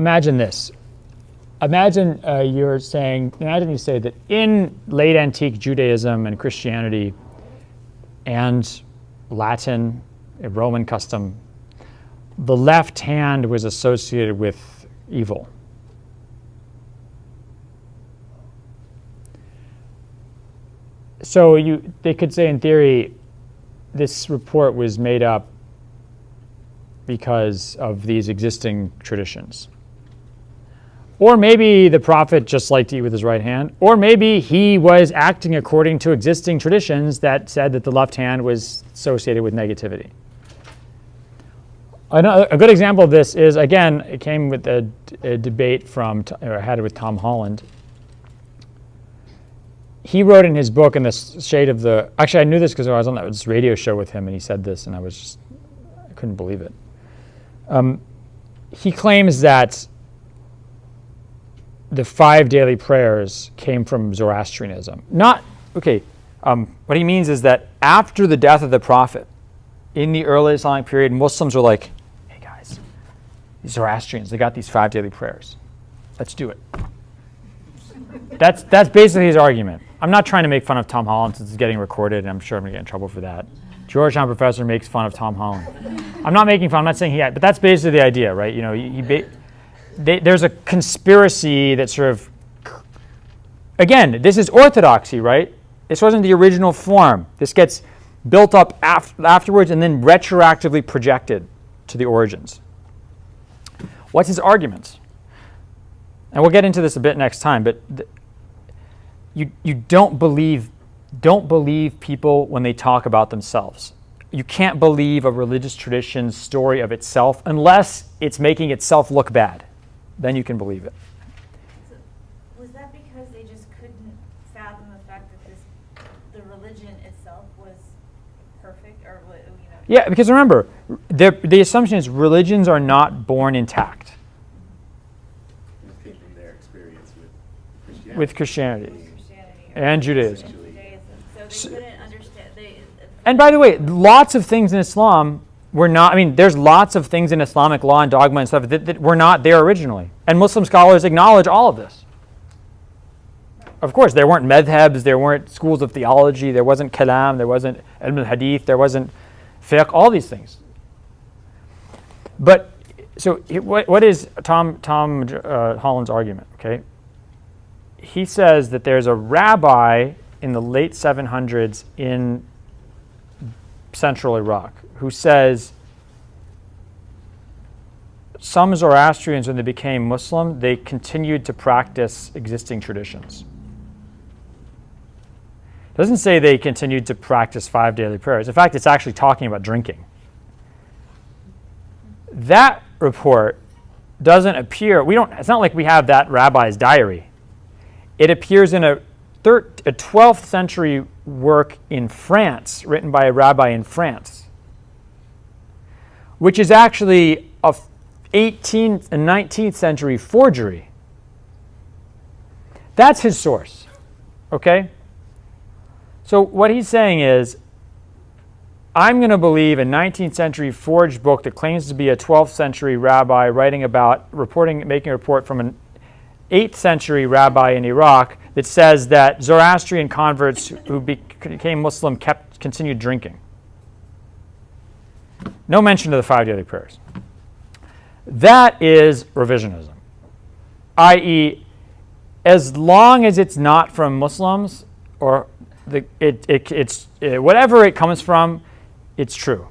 imagine this. Imagine uh, you're saying, imagine you say that in late antique Judaism and Christianity and Latin, Roman custom, the left hand was associated with evil. So you, they could say in theory, this report was made up because of these existing traditions. Or maybe the prophet just liked to eat with his right hand. Or maybe he was acting according to existing traditions that said that the left hand was associated with negativity. Another, a good example of this is, again, it came with a, a debate from, or I had it with Tom Holland. He wrote in his book, in the shade of the, actually I knew this because I was on that radio show with him and he said this and I was just, I couldn't believe it. Um, he claims that the five daily prayers came from Zoroastrianism. Not, okay, um, what he means is that after the death of the prophet, in the early Islamic period, Muslims were like, hey guys, these Zoroastrians, they got these five daily prayers. Let's do it. That's, that's basically his argument. I'm not trying to make fun of Tom Holland since it's getting recorded, and I'm sure I'm to get in trouble for that. Georgetown professor makes fun of Tom Holland. I'm not making fun, I'm not saying he, but that's basically the idea, right? You know, he, he they, there's a conspiracy that sort of, again, this is orthodoxy, right? This wasn't the original form. This gets built up af afterwards and then retroactively projected to the origins. What's his argument? And we'll get into this a bit next time, but you, you don't believe don't believe people when they talk about themselves. You can't believe a religious tradition's story of itself unless it's making itself look bad then you can believe it. So was that because they just couldn't fathom the fact that this, the religion itself was perfect, or you know? Yeah, because remember, the the assumption is religions are not born intact. From their experience with Christianity. With Christianity. Christianity And Judaism. Judaism. So they couldn't understand. They, uh, And by the way, lots of things in Islam were not, I mean, there's lots of things in Islamic law and dogma and stuff that, that were not there originally. And Muslim scholars acknowledge all of this. Of course, there weren't madhabs, there weren't schools of theology, there wasn't kalam, there wasn't ilm al-hadith, there wasn't fiqh, all these things. But, so what, what is Tom, Tom uh, Holland's argument, okay? He says that there's a rabbi in the late 700s in central Iraq who says some Zoroastrians, when they became Muslim, they continued to practice existing traditions. It doesn't say they continued to practice five daily prayers. In fact, it's actually talking about drinking. That report doesn't appear, we don't, it's not like we have that rabbi's diary. It appears in a, a 12th century work in France, written by a rabbi in France which is actually a 18th and 19th century forgery. That's his source, okay? So what he's saying is, I'm going to believe a 19th century forged book that claims to be a 12th century rabbi writing about, reporting, making a report from an 8th century rabbi in Iraq that says that Zoroastrian converts who became Muslim kept, continued drinking. No mention of the five daily prayers. That is revisionism, i.e., as long as it's not from Muslims or the, it, it, it's it, whatever it comes from, it's true.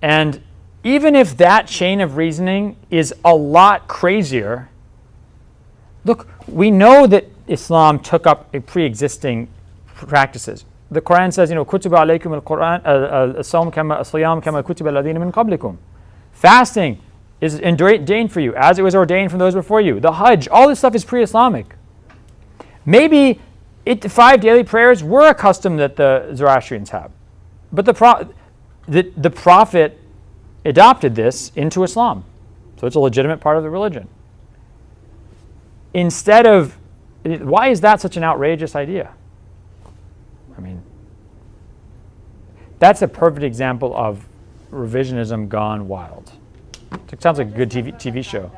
And even if that chain of reasoning is a lot crazier, Look, we know that Islam took up a pre-existing practices. The Quran says, you know, kutiba alaykum al-Quran, uh, uh, as-sawm kama as-siyam kama kutiba alladhina min qablikum. Fasting is ordained for you, as it was ordained from those before you. The Hajj, all this stuff is pre-Islamic. Maybe it, five daily prayers were a custom that the Zoroastrians have, but the, pro, the, the Prophet adopted this into Islam, so it's a legitimate part of the religion. Instead of, why is that such an outrageous idea? I mean, that's a perfect example of revisionism gone wild. It sounds like a good TV, TV show.